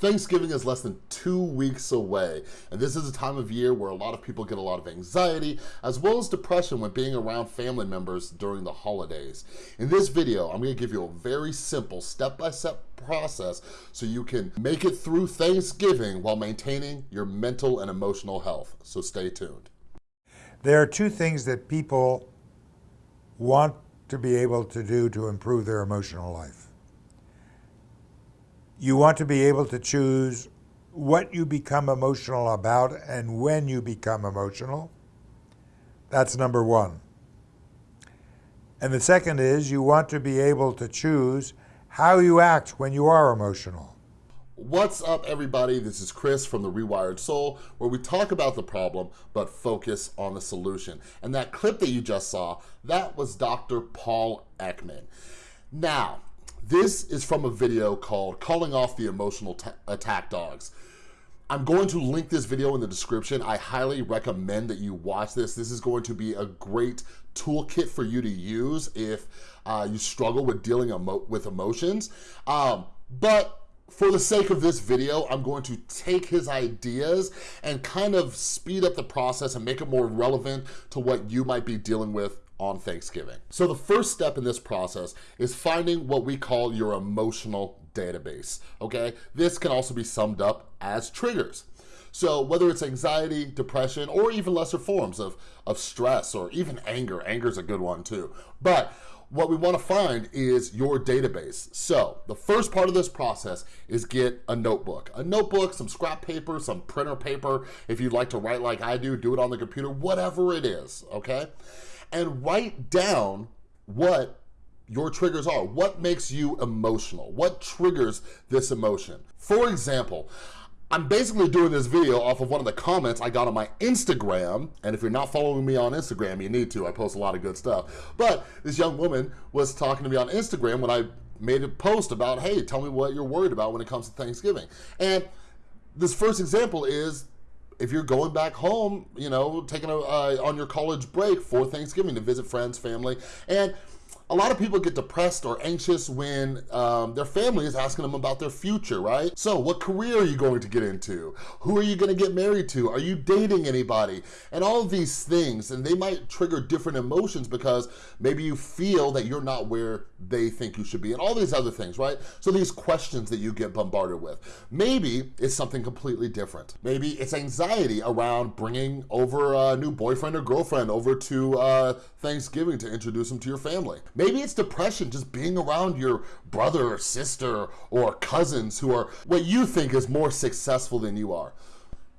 Thanksgiving is less than two weeks away, and this is a time of year where a lot of people get a lot of anxiety, as well as depression when being around family members during the holidays. In this video, I'm gonna give you a very simple step-by-step -step process so you can make it through Thanksgiving while maintaining your mental and emotional health, so stay tuned. There are two things that people want to be able to do to improve their emotional life. You want to be able to choose what you become emotional about and when you become emotional. That's number one. And the second is you want to be able to choose how you act when you are emotional. What's up everybody? This is Chris from The Rewired Soul where we talk about the problem but focus on the solution. And that clip that you just saw, that was Dr. Paul Ekman. Now, this is from a video called Calling Off the Emotional Attack Dogs. I'm going to link this video in the description. I highly recommend that you watch this. This is going to be a great toolkit for you to use if uh, you struggle with dealing emo with emotions. Um, but for the sake of this video, I'm going to take his ideas and kind of speed up the process and make it more relevant to what you might be dealing with on Thanksgiving. So the first step in this process is finding what we call your emotional database, okay? This can also be summed up as triggers. So whether it's anxiety, depression, or even lesser forms of, of stress or even anger, anger is a good one too. But what we wanna find is your database. So the first part of this process is get a notebook. A notebook, some scrap paper, some printer paper. If you'd like to write like I do, do it on the computer, whatever it is, okay? and write down what your triggers are. What makes you emotional? What triggers this emotion? For example, I'm basically doing this video off of one of the comments I got on my Instagram, and if you're not following me on Instagram, you need to. I post a lot of good stuff. But this young woman was talking to me on Instagram when I made a post about, hey, tell me what you're worried about when it comes to Thanksgiving. And this first example is if you're going back home, you know, taking a, uh, on your college break for Thanksgiving to visit friends, family, and a lot of people get depressed or anxious when um, their family is asking them about their future, right? So what career are you going to get into? Who are you gonna get married to? Are you dating anybody? And all these things, and they might trigger different emotions because maybe you feel that you're not where they think you should be and all these other things, right? So these questions that you get bombarded with. Maybe it's something completely different. Maybe it's anxiety around bringing over a new boyfriend or girlfriend over to uh, Thanksgiving to introduce them to your family. Maybe it's depression, just being around your brother or sister or cousins who are what you think is more successful than you are.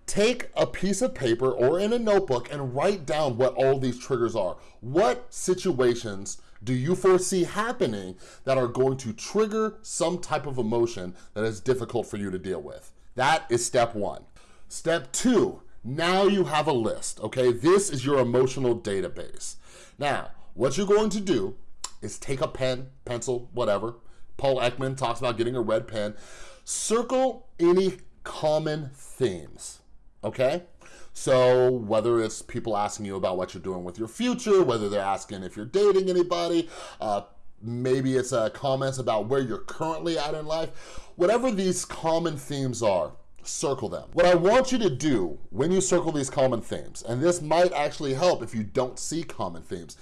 Take a piece of paper or in a notebook and write down what all these triggers are. What situations do you foresee happening that are going to trigger some type of emotion that is difficult for you to deal with? That is step one. Step two, now you have a list, okay? This is your emotional database. Now, what you're going to do is take a pen, pencil, whatever. Paul Ekman talks about getting a red pen. Circle any common themes, okay? So whether it's people asking you about what you're doing with your future, whether they're asking if you're dating anybody, uh, maybe it's uh, comments about where you're currently at in life, whatever these common themes are, circle them. What I want you to do when you circle these common themes, and this might actually help if you don't see common themes,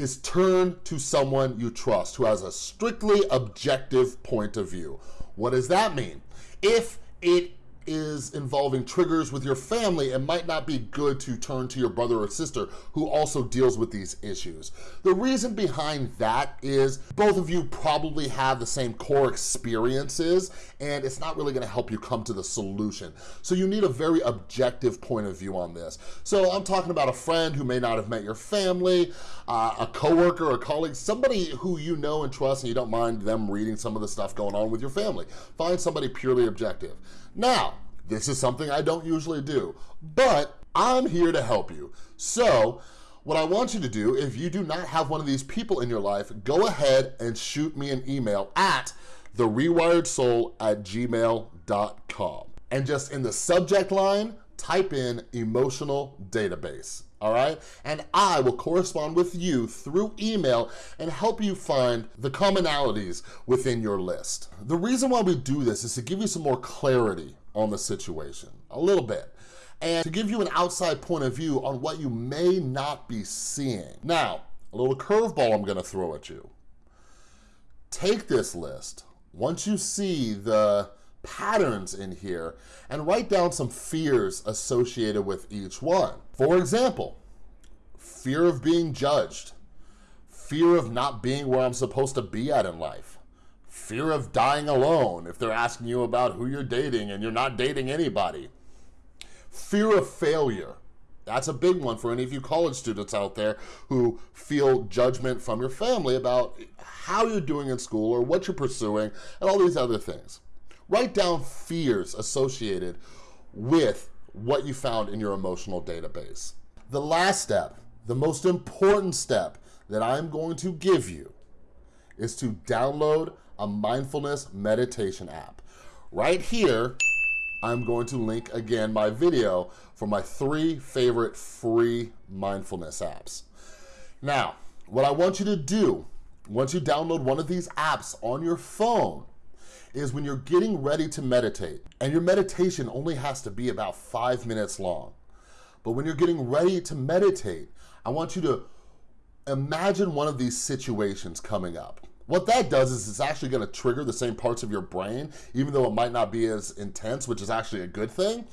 is turn to someone you trust who has a strictly objective point of view. What does that mean? If it is involving triggers with your family, it might not be good to turn to your brother or sister who also deals with these issues. The reason behind that is both of you probably have the same core experiences and it's not really gonna help you come to the solution. So you need a very objective point of view on this. So I'm talking about a friend who may not have met your family, uh, a coworker, a colleague, somebody who you know and trust and you don't mind them reading some of the stuff going on with your family. Find somebody purely objective. Now, this is something I don't usually do, but I'm here to help you. So, what I want you to do, if you do not have one of these people in your life, go ahead and shoot me an email at therewiredsoul at gmail.com. And just in the subject line, type in emotional database. all right? And I will correspond with you through email and help you find the commonalities within your list. The reason why we do this is to give you some more clarity on the situation, a little bit, and to give you an outside point of view on what you may not be seeing. Now, a little curveball I'm gonna throw at you. Take this list, once you see the patterns in here and write down some fears associated with each one. For example, fear of being judged, fear of not being where I'm supposed to be at in life, fear of dying alone if they're asking you about who you're dating and you're not dating anybody, fear of failure. That's a big one for any of you college students out there who feel judgment from your family about how you're doing in school or what you're pursuing and all these other things. Write down fears associated with what you found in your emotional database. The last step, the most important step that I'm going to give you is to download a mindfulness meditation app. Right here, I'm going to link again my video for my three favorite free mindfulness apps. Now, what I want you to do, once you download one of these apps on your phone, is when you're getting ready to meditate, and your meditation only has to be about five minutes long. But when you're getting ready to meditate, I want you to imagine one of these situations coming up. What that does is it's actually gonna trigger the same parts of your brain, even though it might not be as intense, which is actually a good thing.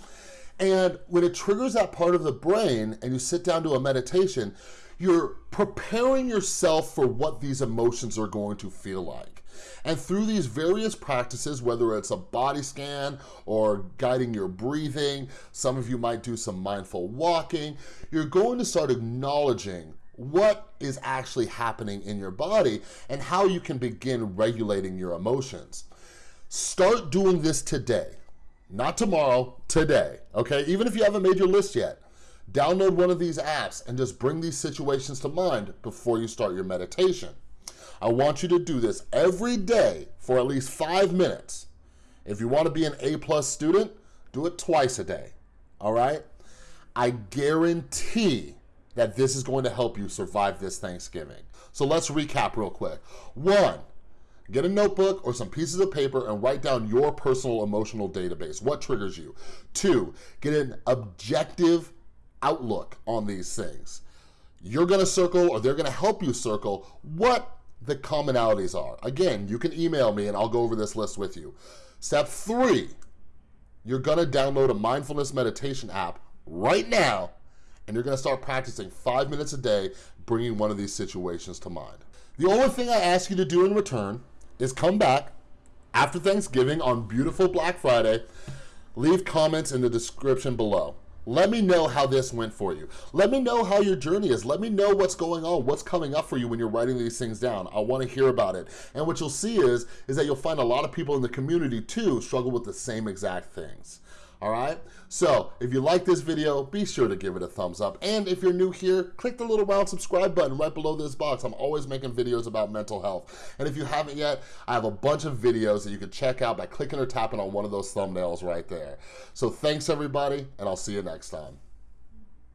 And when it triggers that part of the brain and you sit down to a meditation, you're preparing yourself for what these emotions are going to feel like. And through these various practices, whether it's a body scan or guiding your breathing, some of you might do some mindful walking, you're going to start acknowledging what is actually happening in your body and how you can begin regulating your emotions. Start doing this today, not tomorrow, today, okay? Even if you haven't made your list yet, download one of these apps and just bring these situations to mind before you start your meditation. I want you to do this every day for at least five minutes. If you wanna be an A-plus student, do it twice a day, all right? I guarantee that this is going to help you survive this Thanksgiving. So let's recap real quick. One, get a notebook or some pieces of paper and write down your personal emotional database. What triggers you? Two, get an objective outlook on these things. You're gonna circle or they're gonna help you circle what the commonalities are. Again, you can email me and I'll go over this list with you. Step three, you're gonna download a mindfulness meditation app right now and you're gonna start practicing five minutes a day, bringing one of these situations to mind. The only thing I ask you to do in return is come back after Thanksgiving on beautiful Black Friday, leave comments in the description below. Let me know how this went for you. Let me know how your journey is. Let me know what's going on, what's coming up for you when you're writing these things down. I wanna hear about it. And what you'll see is, is that you'll find a lot of people in the community too struggle with the same exact things all right? So if you like this video, be sure to give it a thumbs up. And if you're new here, click the little round subscribe button right below this box. I'm always making videos about mental health. And if you haven't yet, I have a bunch of videos that you can check out by clicking or tapping on one of those thumbnails right there. So thanks everybody, and I'll see you next time.